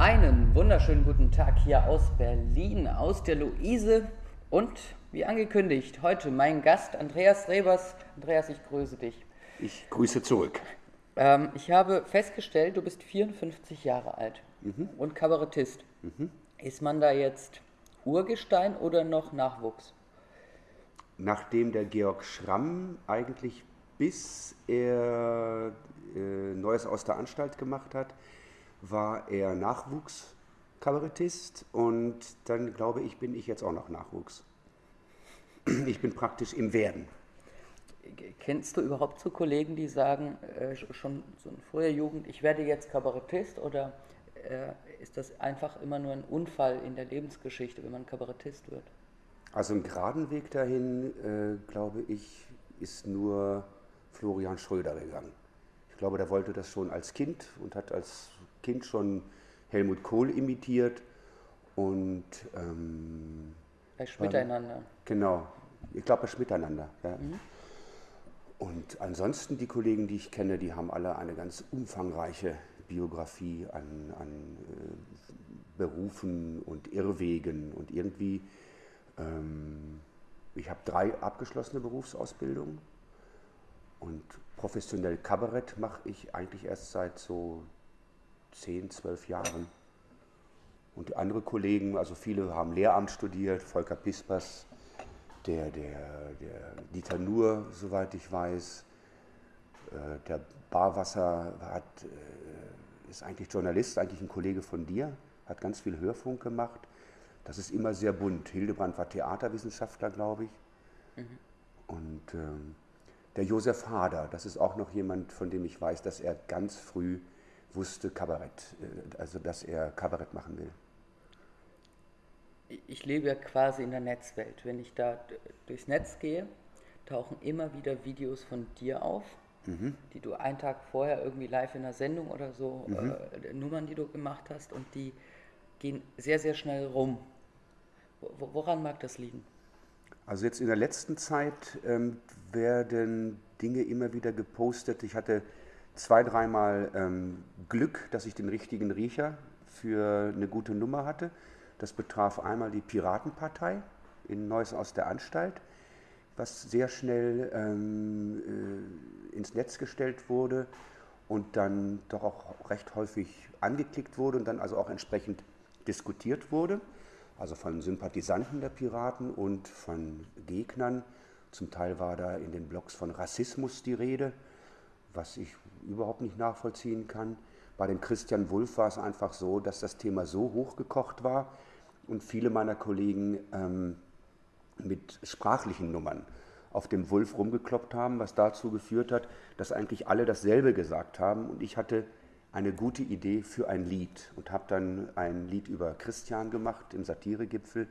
Einen wunderschönen guten Tag hier aus Berlin, aus der Luise und wie angekündigt, heute mein Gast Andreas Rebers. Andreas, ich grüße dich. Ich grüße zurück. Ähm, ich habe festgestellt, du bist 54 Jahre alt Mhm. und Kabarettist. Ist man da jetzt Urgestein oder noch Nachwuchs? Nachdem der Georg Schramm eigentlich bis er äh, Neues aus der Anstalt gemacht hat, war er Nachwuchskabarettist und dann glaube ich, bin ich jetzt auch noch Nachwuchs. Ich bin praktisch im Werden. Kennst du überhaupt so Kollegen, die sagen, äh, sch- schon so in früher Jugend, ich werde jetzt Kabarettist oder äh, ist das einfach immer nur ein Unfall in der Lebensgeschichte, wenn man Kabarettist wird? Also einen geraden Weg dahin, äh, glaube ich, ist nur Florian Schröder gegangen. Ich glaube, der wollte das schon als Kind und hat als Kind schon Helmut Kohl imitiert. Und ähm, Bei Schmiteinander. genau, ich glaube, das Miteinander. Ja. Und ansonsten die Kollegen, die ich kenne, die haben alle eine ganz umfangreiche Biografie an, an äh, Berufen und Irrwegen und irgendwie ähm, ich habe drei abgeschlossene Berufsausbildungen und professionell Kabarett mache ich eigentlich erst seit so 10, 12 Jahren. Und andere Kollegen, also viele haben Lehramt studiert, Volker Pispers, der, der, der Dieter Nuhr, soweit ich weiß, äh, der Barwasser hat, äh, ist eigentlich Journalist, eigentlich ein Kollege von dir, hat ganz viel Hörfunk gemacht. Das ist immer sehr bunt. Hildebrand war Theaterwissenschaftler, glaube ich. Und ähm, der Josef Hader, das ist auch noch jemand, von dem ich weiß, dass er ganz früh wusste, Kabarett, äh, also dass er Kabarett machen will. Ich lebe ja quasi in der Netzwelt. Wenn ich da durchs Netz gehe, tauchen immer wieder Videos von dir auf, die du einen Tag vorher irgendwie live in einer Sendung oder so, äh, Nummern, die du gemacht hast, und die gehen sehr, sehr schnell rum. Wo- wo- Woran mag das liegen? Also jetzt in der letzten Zeit ähm, werden Dinge immer wieder gepostet. Ich hatte zwei, dreimal ähm, Glück, dass ich den richtigen Riecher für eine gute Nummer hatte. Das betraf einmal die Piratenpartei in Neues aus der Anstalt, was sehr schnell ähm, äh, ins Netz gestellt wurde und dann doch auch recht häufig angeklickt wurde und dann also auch entsprechend diskutiert wurde, also von Sympathisanten der Piraten und von Gegnern. Zum Teil war da in den Blogs von Rassismus die Rede, was ich überhaupt nicht nachvollziehen kann. Bei dem Christian Wulff war es einfach so, dass das Thema so hochgekocht war und viele meiner Kollegen ähm, mit sprachlichen Nummern auf dem Wulf rumgekloppt haben, was dazu geführt hat, dass eigentlich alle dasselbe gesagt haben. Und ich hatte eine gute Idee für ein Lied und habe dann ein Lied über Christian gemacht im Satiregipfel,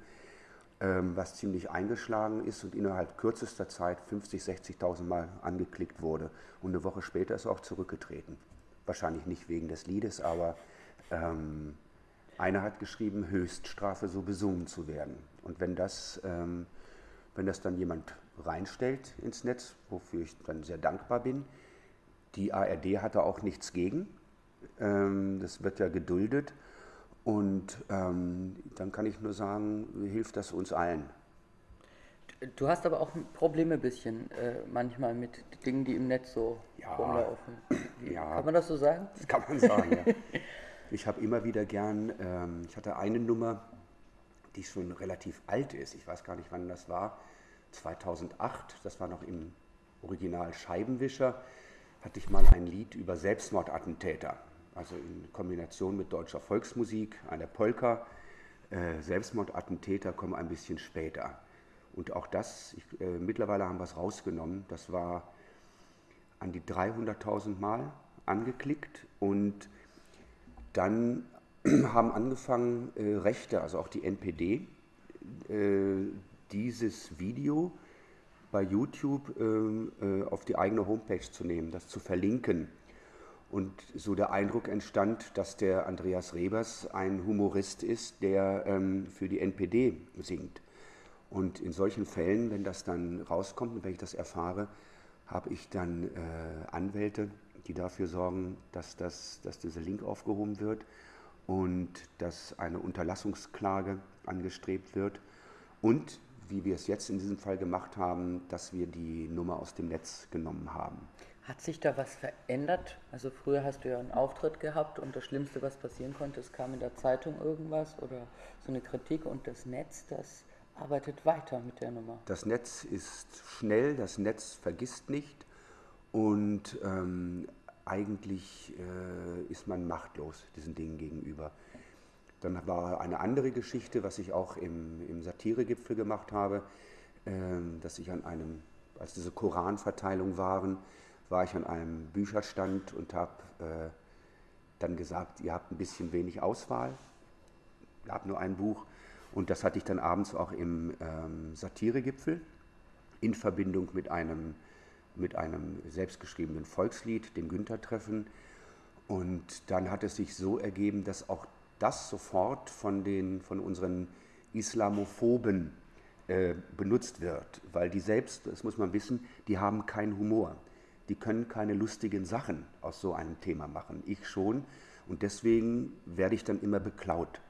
was ziemlich eingeschlagen ist und innerhalb kürzester Zeit 50, 60.000 Mal angeklickt wurde. Und eine Woche später ist er auch zurückgetreten. Wahrscheinlich nicht wegen des Liedes, aber ähm, einer hat geschrieben, Höchststrafe so besungen zu werden. Und wenn das, ähm, wenn das dann jemand reinstellt ins Netz, wofür ich dann sehr dankbar bin, die ARD hat da auch nichts gegen. Ähm, das wird ja geduldet. Und ähm, dann kann ich nur sagen, hilft das uns allen. Du hast aber auch Probleme ein bisschen äh, manchmal mit Dingen, die im Netz so Ja. rumlaufen. Ja. Kann man das so sagen? Das kann man sagen, ja. Ich habe immer wieder gern, ähm, ich hatte eine Nummer, die schon relativ alt ist, ich weiß gar nicht, wann das war, 2008, das war noch im Original Scheibenwischer, hatte ich mal ein Lied über Selbstmordattentäter, also in Kombination mit deutscher Volksmusik, einer Polka. Äh, Selbstmordattentäter kommen ein bisschen später. Und auch das, ich, äh, mittlerweile haben wir es rausgenommen, das war an die 300.000 Mal angeklickt und dann haben angefangen äh, Rechte, also auch die NPD, äh, dieses Video bei YouTube ähm, äh, auf die eigene Homepage zu nehmen, das zu verlinken. Und so der Eindruck entstand, dass der Andreas Rebers ein Humorist ist, der ähm, für die NPD singt. Und in solchen Fällen, wenn das dann rauskommt und wenn ich das erfahre, habe ich dann äh, Anwälte, die dafür sorgen, dass, das, dass dieser Link aufgehoben wird. und dass eine Unterlassungsklage angestrebt wird und wie wir es jetzt in diesem Fall gemacht haben, dass wir die Nummer aus dem Netz genommen haben. Hat sich da was verändert? Also früher hast du ja einen Auftritt gehabt und das Schlimmste, was passieren konnte, es kam in der Zeitung irgendwas oder so eine Kritik und das Netz, das arbeitet weiter mit der Nummer. Das Netz ist schnell, das Netz vergisst nicht und ähm, eigentlich äh, ist man machtlos diesen Dingen gegenüber. Dann war eine andere Geschichte, was ich auch im, im Satiregipfel gemacht habe, äh, dass ich an einem, als diese Koranverteilung waren, war ich an einem Bücherstand und habe äh, dann gesagt, ihr habt ein bisschen wenig Auswahl, ihr habt nur ein Buch. Und das hatte ich dann abends auch im ähm, Satiregipfel in Verbindung mit einem, mit einem selbstgeschriebenen Volkslied, dem Günther-Treffen. Und dann hat es sich so ergeben, dass auch das sofort von, den, von unseren Islamophoben äh, benutzt wird, weil die selbst, das muss man wissen, die haben keinen Humor. Die können keine lustigen Sachen aus so einem Thema machen. Ich schon. Und deswegen werde ich dann immer beklaut.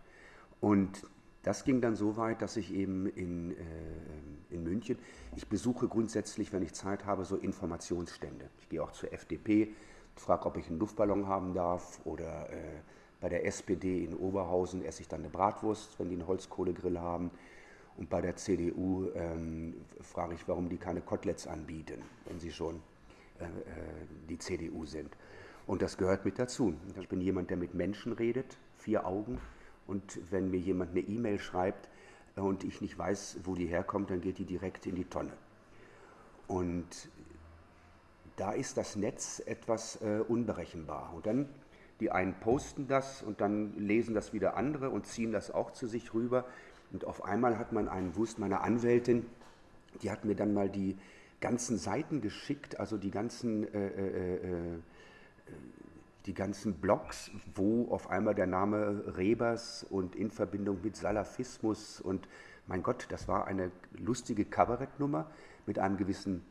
Und das ging dann so weit, dass ich eben in, äh, in München, ich besuche grundsätzlich, wenn ich Zeit habe, so Informationsstände. Ich gehe auch zur FDP, frage, ob ich einen Luftballon haben darf oder äh, bei der SPD in Oberhausen esse ich dann eine Bratwurst, wenn die einen Holzkohlegrill haben. Und bei der CDU ähm, frage ich, warum die keine Koteletts anbieten, wenn sie schon die CDU sind. Und das gehört mit dazu. Ich bin jemand, der mit Menschen redet, vier Augen. Und wenn mir jemand eine E-Mail schreibt äh, und ich nicht weiß, wo die herkommt, dann geht die direkt in die Tonne. Und da ist das Netz etwas äh, unberechenbar. Und dann die einen posten das und dann lesen das wieder andere und ziehen das auch zu sich rüber. Und auf einmal hat man einen Wust, meine Anwältin, die hat mir dann mal die ganzen Seiten geschickt, also die ganzen, äh, äh, äh, die ganzen Blogs, wo auf einmal der Name Rebers und in Verbindung mit Salafismus und mein Gott, das war eine lustige Kabarettnummer mit einem gewissen,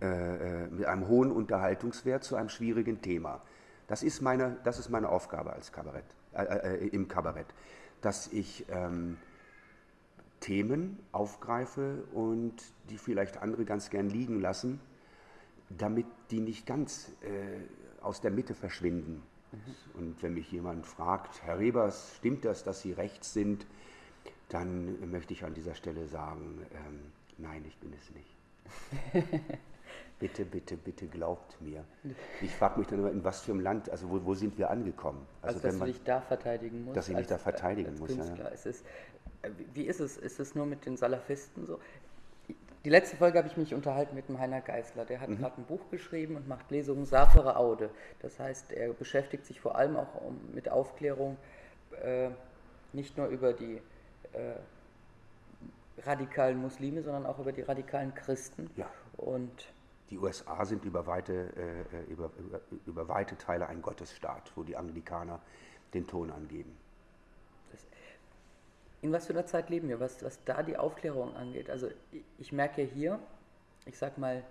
äh, äh, mit einem hohen Unterhaltungswert zu einem schwierigen Thema. Das ist meine, das ist meine Aufgabe als Kabarett, äh, äh, im Kabarett, dass ich ähm, Themen aufgreife und die vielleicht andere ganz gern liegen lassen, damit die nicht ganz äh, aus der Mitte verschwinden. Mhm. Und wenn mich jemand fragt, Herr Rebers, stimmt das, dass Sie rechts sind, dann möchte ich an dieser Stelle sagen, ähm, nein, ich bin es nicht. bitte, bitte, bitte glaubt mir. Ich frage mich dann immer, in was für einem Land, also wo, wo sind wir angekommen? Also, also dass man, du dich da verteidigen musst. Dass ich mich da verteidigen muss. Ja. Es ist, wie ist es? Ist es nur mit den Salafisten so? Die letzte Folge habe ich mich unterhalten mit dem Heiner Geißler. Der hat mhm. gerade ein Buch geschrieben und macht Lesungen Safere Aude. Das heißt, er beschäftigt sich vor allem auch um, mit Aufklärung, äh, nicht nur über die äh, radikalen Muslime, sondern auch über die radikalen Christen. Ja. Und die USA sind über weite, äh, äh, über, über, über weite Teile ein Gottesstaat, wo die Anglikaner den Ton angeben. In was für einer Zeit leben wir, was, was da die Aufklärung angeht? Also ich, ich merke hier, ich sag mal,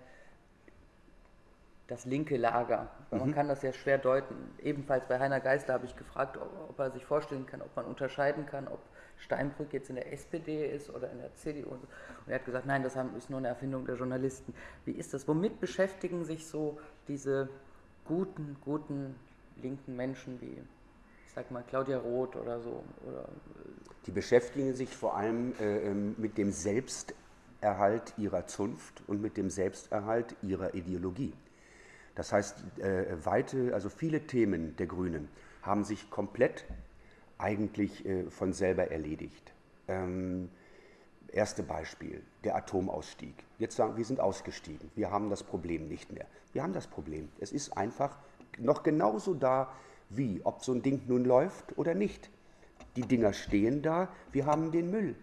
das linke Lager. Man mhm. kann das ja schwer deuten. Ebenfalls bei Heiner Geißler habe ich gefragt, ob, ob, er sich vorstellen kann, ob man unterscheiden kann, ob Steinbrück jetzt in der SPD ist oder in der CDU. Und er hat gesagt, nein, das ist nur eine Erfindung der Journalisten. Wie ist das? Womit beschäftigen sich so diese guten, guten linken Menschen wie, ich sag mal, Claudia Roth oder so? Oder, die beschäftigen sich vor allem äh, ähm, mit dem Selbsterhalt ihrer Zunft und mit dem Selbsterhalt ihrer Ideologie. Das heißt, äh, weite, also viele Themen der Grünen haben sich komplett eigentlich äh, von selber erledigt. Ähm, erste Beispiel, der Atomausstieg. Jetzt sagen wir sind ausgestiegen, wir haben das Problem nicht mehr. Wir haben das Problem. Es ist einfach noch genauso da, wie ob so ein Ding nun läuft oder nicht. Die Dinger stehen da, wir haben den Müll.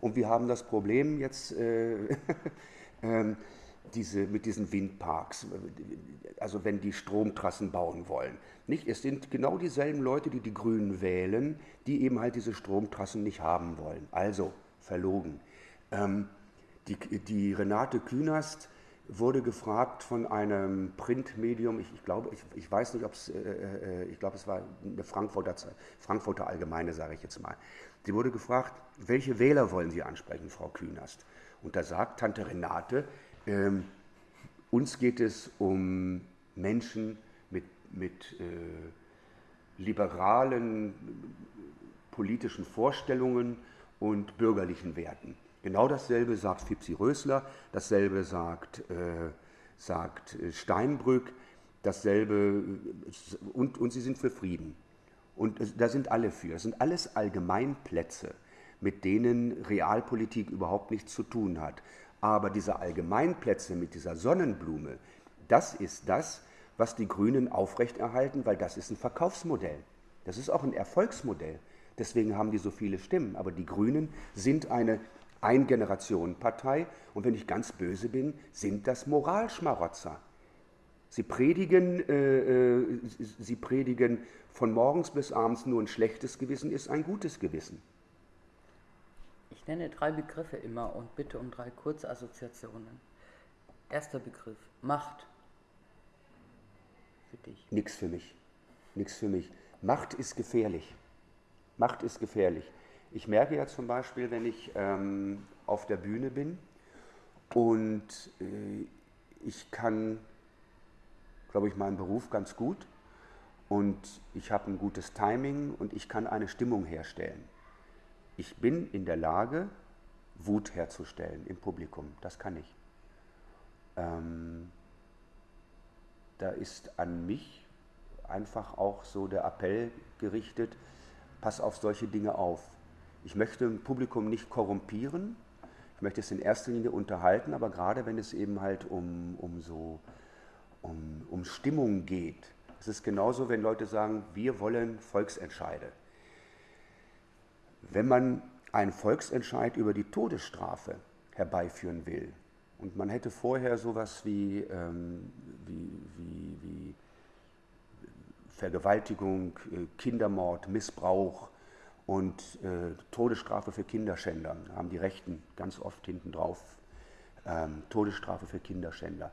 Und wir haben das Problem jetzt, äh, äh, diese, mit diesen Windparks, also wenn die Stromtrassen bauen wollen. Nicht? Es sind genau dieselben Leute, die die Grünen wählen, die eben halt diese Stromtrassen nicht haben wollen. Also verlogen. Ähm, die, die, Renate Künast wurde gefragt von einem Printmedium, ich, ich glaube, ich, ich, weiß nicht, ob es, äh, äh, ich glaube, es war eine Frankfurter, Frankfurter Allgemeine, sage ich jetzt mal. Sie wurde gefragt, welche Wähler wollen Sie ansprechen, Frau Künast? Und da sagt Tante Renate, ähm, uns geht es um Menschen mit, mit äh, liberalen politischen Vorstellungen und bürgerlichen Werten. Genau dasselbe sagt Fipsi Rösler, dasselbe sagt, äh, sagt äh, Steinbrück, dasselbe äh, und, und sie sind für Frieden. Und da sind alle für. Das sind alles Allgemeinplätze, mit denen Realpolitik überhaupt nichts zu tun hat. Aber diese Allgemeinplätze mit dieser Sonnenblume, das ist das, was die Grünen aufrechterhalten, weil das ist ein Verkaufsmodell. Das ist auch ein Erfolgsmodell. Deswegen haben die so viele Stimmen. Aber die Grünen sind eine Ein-Generationen-Partei und wenn ich ganz böse bin, sind das Moralschmarotzer. Sie predigen, äh, äh, sie predigen von morgens bis abends nur ein schlechtes Gewissen ist ein gutes Gewissen. Ich nenne drei Begriffe immer und bitte um drei Kurzassoziationen. Erster Begriff, Macht. Für dich. Nix für mich. Nix für mich. Macht ist gefährlich. Macht ist gefährlich. Ich merke ja zum Beispiel, wenn ich ähm, auf der Bühne bin und äh, ich kann, glaube ich, meinen Beruf ganz gut und ich habe ein gutes Timing und ich kann eine Stimmung herstellen. Ich bin in der Lage, Wut herzustellen im Publikum. Das kann ich. Ähm, da ist an mich einfach auch so der Appell gerichtet, pass auf solche Dinge auf. Ich möchte ein Publikum nicht korrumpieren, ich möchte es in erster Linie unterhalten, aber gerade wenn es eben halt um, um so um, um Stimmung geht, es ist genauso, wenn Leute sagen, wir wollen Volksentscheide. Wenn man einen Volksentscheid über die Todesstrafe herbeiführen will und man hätte vorher sowas wie, ähm, wie, wie, wie Vergewaltigung, äh, Kindermord, Missbrauch und äh, Todesstrafe für Kinderschänder. Haben die Rechten ganz oft hinten drauf ähm, Todesstrafe für Kinderschänder.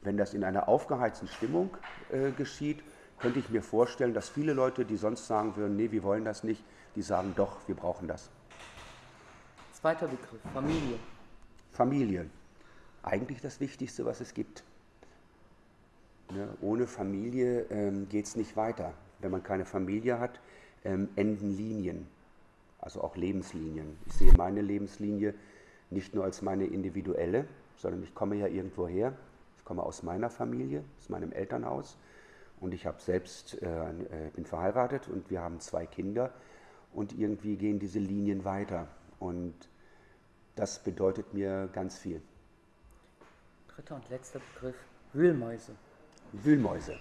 Wenn das in einer aufgeheizten Stimmung äh, geschieht, könnte ich mir vorstellen, dass viele Leute, die sonst sagen würden, nee, wir wollen das nicht, die sagen doch, wir brauchen das. Zweiter Begriff, Familie. Familie. Eigentlich das Wichtigste, was es gibt. Ne? Ohne Familie ähm, geht es nicht weiter. Wenn man keine Familie hat, ähm, enden Linien, also auch Lebenslinien. Ich sehe meine Lebenslinie nicht nur als meine individuelle, sondern ich komme ja irgendwo her. Ich komme aus meiner Familie, aus meinem Elternhaus und ich habe selbst, äh, äh, bin verheiratet und wir haben zwei Kinder und irgendwie gehen diese Linien weiter und das bedeutet mir ganz viel. Dritter und letzter Begriff, Wühlmäuse. Wühlmäuse.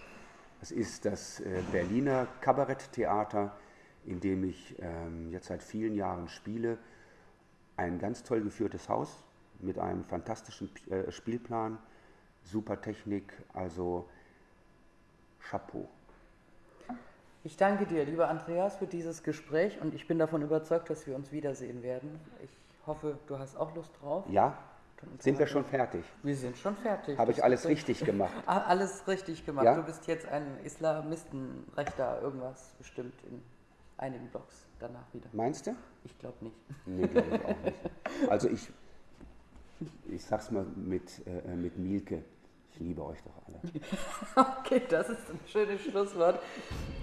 Das ist das äh, Berliner Kabaretttheater, in dem ich ähm, jetzt seit vielen Jahren spiele. Ein ganz toll geführtes Haus mit einem fantastischen äh, Spielplan, super Technik, also Chapeau. Ich danke dir, lieber Andreas, für dieses Gespräch und ich bin davon überzeugt, dass wir uns wiedersehen werden. Ich hoffe, du hast auch Lust drauf. Ja, sind wir schon fertig? Wir sind schon fertig. Habe ich alles richtig gemacht? Alles richtig gemacht. Ja? Du bist jetzt ein Islamistenrechter, irgendwas bestimmt in einigen Blogs danach wieder. Meinst du? Ich glaube nicht. Nee, glaube ich auch nicht. Also ich, ich sag's mal mit, äh, mit Mielke. Ich liebe euch doch alle. okay, das ist ein schönes Schlusswort.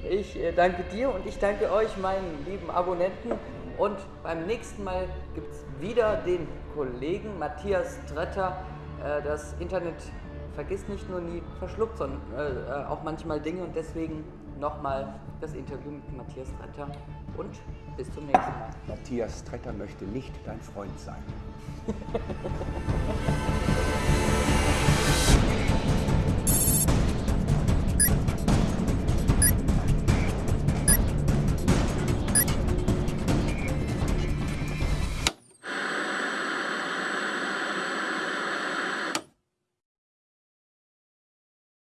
Ich äh, danke dir und ich danke euch, meinen lieben Abonnenten. Und beim nächsten Mal gibt es wieder den Kollegen Matthias Tretter. Äh, das Internet vergisst nicht nur nie, verschluckt, sondern äh, auch manchmal Dinge. Und deswegen nochmal das Interview mit Matthias Tretter und bis zum nächsten Mal. Matthias Tretter möchte nicht dein Freund sein.